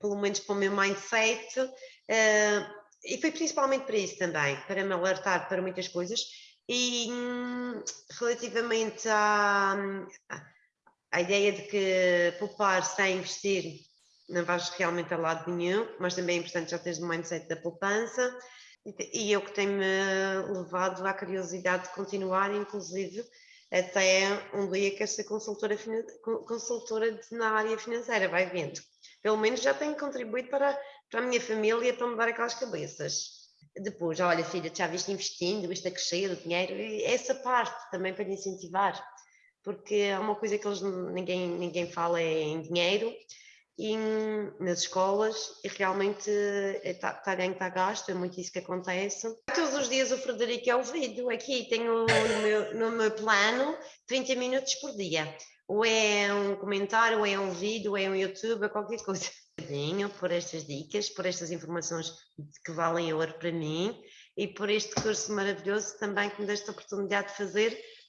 pelo menos para o meu mindset, uh, e foi principalmente para isso também, para me alertar para muitas coisas. E hum, relativamente à, à ideia de que poupar sem investir não vais realmente a lado nenhum, mas também é importante já teres o mindset da poupança. E eu que tenho-me levado à curiosidade de continuar, inclusive, até um dia quero ser consultora, consultora na área financeira, vai vendo. Pelo menos já tenho contribuído para, para a minha família para mudar aquelas cabeças. Depois, olha filha, já viste investindo, viste a crescer o dinheiro, e essa parte também para incentivar, porque é uma coisa que eles, ninguém, ninguém fala é em dinheiro, em, nas escolas e realmente está tá ganho, está gasto, é muito isso que acontece. Todos os dias o Frederico é ouvido, aqui tenho no meu, no meu plano 30 minutos por dia. Ou é um comentário, ou é um vídeo, ou é um YouTube, ou qualquer coisa. Por estas dicas, por estas informações que valem ouro para mim e por este curso maravilhoso também que me deste a oportunidade de fazer